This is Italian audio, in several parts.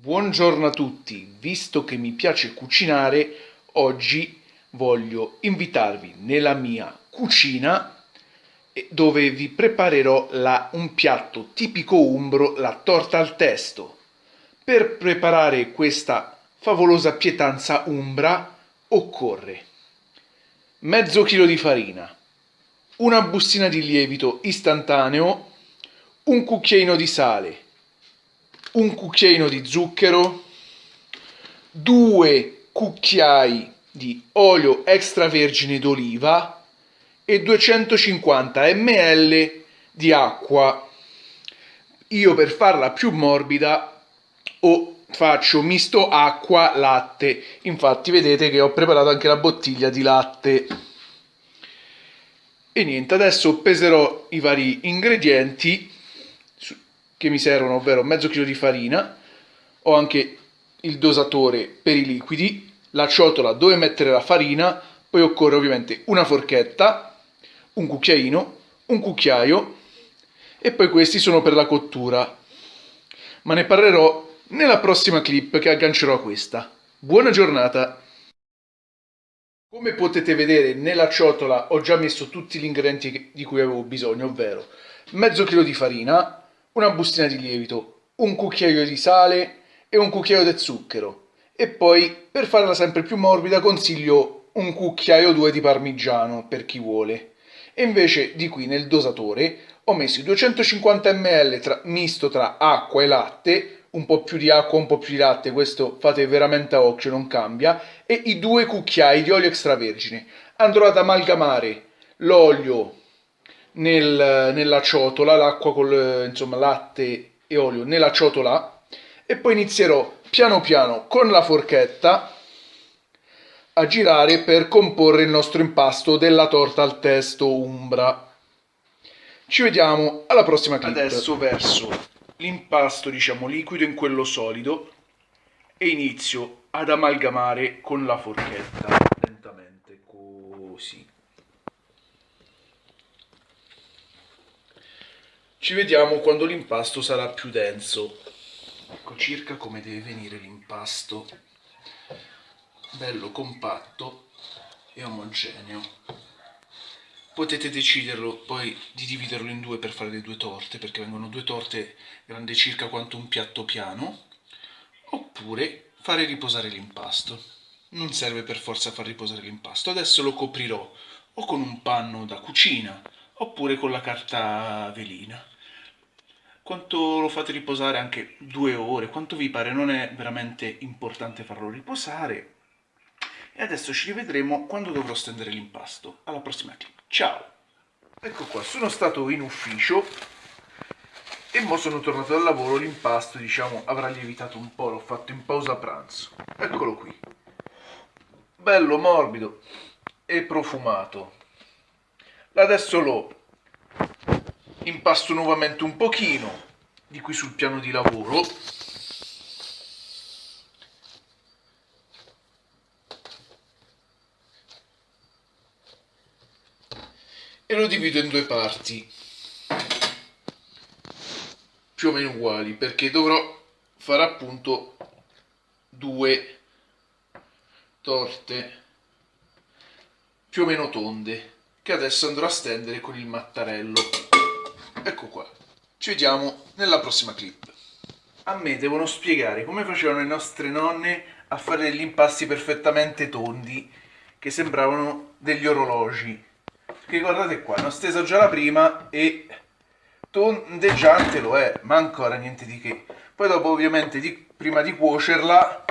Buongiorno a tutti, visto che mi piace cucinare, oggi voglio invitarvi nella mia cucina dove vi preparerò la, un piatto tipico umbro, la torta al testo. Per preparare questa favolosa pietanza umbra occorre mezzo chilo di farina, una bustina di lievito istantaneo, un cucchiaino di sale, un cucchiaino di zucchero, due cucchiai di olio extravergine d'oliva e 250 ml di acqua. Io per farla più morbida o faccio misto acqua latte. Infatti vedete che ho preparato anche la bottiglia di latte. E niente, adesso peserò i vari ingredienti che mi servono, ovvero mezzo chilo di farina, ho anche il dosatore per i liquidi, la ciotola dove mettere la farina, poi occorre ovviamente una forchetta, un cucchiaino, un cucchiaio e poi questi sono per la cottura. Ma ne parlerò nella prossima clip che aggancerò a questa. Buona giornata! Come potete vedere nella ciotola ho già messo tutti gli ingredienti di cui avevo bisogno, ovvero mezzo chilo di farina, una bustina di lievito, un cucchiaio di sale e un cucchiaio di zucchero. E poi, per farla sempre più morbida, consiglio un cucchiaio o due di parmigiano, per chi vuole. E invece di qui nel dosatore ho messo 250 ml tra, misto tra acqua e latte, un po' più di acqua, un po' più di latte, questo fate veramente a occhio, non cambia, e i due cucchiai di olio extravergine. Andrò ad amalgamare l'olio nel, nella ciotola, l'acqua con insomma latte e olio nella ciotola e poi inizierò piano piano con la forchetta a girare per comporre il nostro impasto della torta al testo umbra. Ci vediamo alla prossima clip. Adesso verso l'impasto diciamo liquido in quello solido e inizio ad amalgamare con la forchetta lentamente così. Ci vediamo quando l'impasto sarà più denso. Ecco circa come deve venire l'impasto. Bello compatto e omogeneo. Potete deciderlo poi di dividerlo in due per fare le due torte, perché vengono due torte grandi circa quanto un piatto piano, oppure fare riposare l'impasto. Non serve per forza far riposare l'impasto. Adesso lo coprirò o con un panno da cucina, oppure con la carta velina. Quanto lo fate riposare anche due ore, quanto vi pare, non è veramente importante farlo riposare. E adesso ci rivedremo quando dovrò stendere l'impasto. Alla prossima clip. Ciao! Ecco qua, sono stato in ufficio e mo sono tornato dal lavoro, l'impasto diciamo avrà lievitato un po', l'ho fatto in pausa pranzo. Eccolo qui. Bello morbido e profumato. Adesso lo impasto nuovamente un pochino di qui sul piano di lavoro. E lo divido in due parti più o meno uguali perché dovrò fare appunto due torte più o meno tonde che adesso andrò a stendere con il mattarello ecco qua. Ci vediamo nella prossima clip. A me devono spiegare come facevano le nostre nonne a fare degli impasti perfettamente tondi che sembravano degli orologi. Che guardate qua, ne ho steso già la prima e tondeggiante lo è, ma ancora niente di che. Poi dopo ovviamente di, prima di cuocerla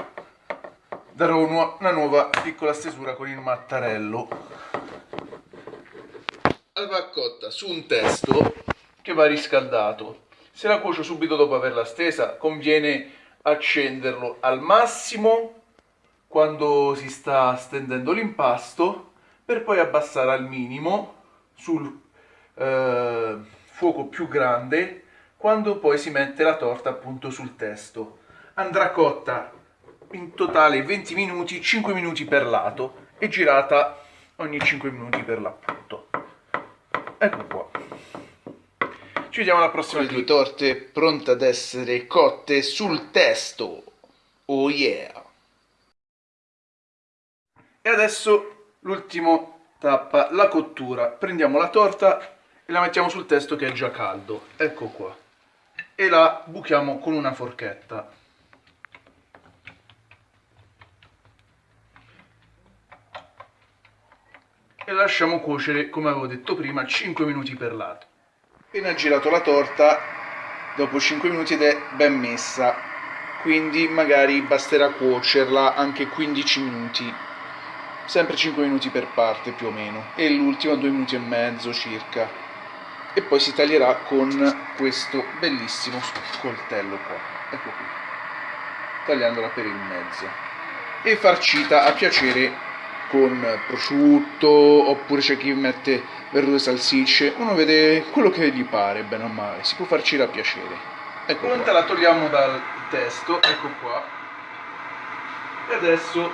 darò una nuova piccola stesura con il mattarello. Va cotta su un testo che va riscaldato. Se la cuocio subito dopo averla stesa, conviene accenderlo al massimo quando si sta stendendo l'impasto per poi abbassare al minimo sul eh, fuoco più grande quando poi si mette la torta appunto sul testo. Andrà cotta in totale 20 minuti, 5 minuti per lato e girata ogni 5 minuti per l'appunto. Ecco qua. Ci vediamo alla prossima. Le due torte pronte ad essere cotte sul testo. Oh yeah! E adesso l'ultimo tappa, la cottura. Prendiamo la torta e la mettiamo sul testo che è già caldo. Ecco qua. E la buchiamo con una forchetta. E la lasciamo cuocere, come avevo detto prima, 5 minuti per lato. Appena girato la torta, dopo 5 minuti ed è ben messa, quindi magari basterà cuocerla anche 15 minuti. Sempre 5 minuti per parte più o meno. E l'ultima 2 minuti e mezzo circa. E poi si taglierà con questo bellissimo coltello qua. Ecco qui. Tagliandola per il mezzo. E farcita a piacere con prosciutto oppure c'è chi mette verdure salsicce. Uno vede quello che gli pare bene o male. Si può farcire a piacere. Ecco pronta la togliamo dal testo. Ecco qua. E adesso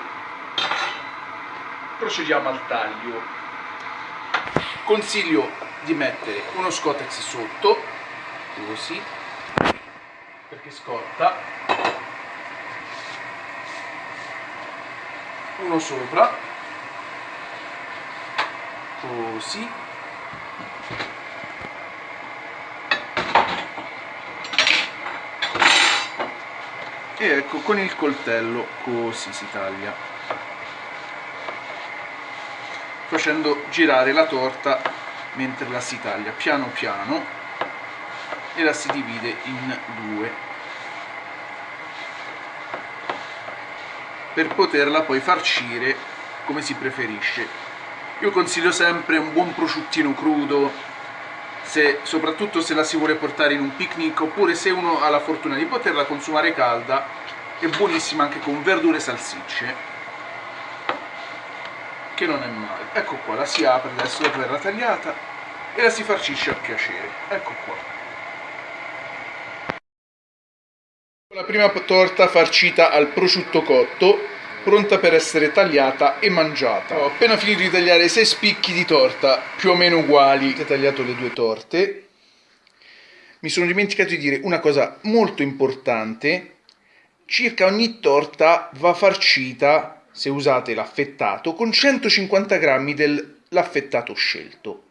procediamo al taglio. Consiglio di mettere uno scottex sotto così perché scotta uno sopra così. E ecco con il coltello così si taglia. Facendo girare la torta mentre la si taglia piano piano e la si divide in due. Per poterla poi farcire come si preferisce io consiglio sempre un buon prosciuttino crudo se, soprattutto se la si vuole portare in un picnic oppure se uno ha la fortuna di poterla consumare calda è buonissima anche con verdure e salsicce che non è male. Ecco qua la si apre adesso dopo averla tagliata e la si farcisce a piacere. Ecco qua. La prima torta farcita al prosciutto cotto pronta per essere tagliata e mangiata. Ho appena finito di tagliare 6 spicchi di torta più o meno uguali. Ho tagliato le due torte. Mi sono dimenticato di dire una cosa molto importante. Circa ogni torta va farcita se usate l'affettato, con 150 g dell'affettato scelto.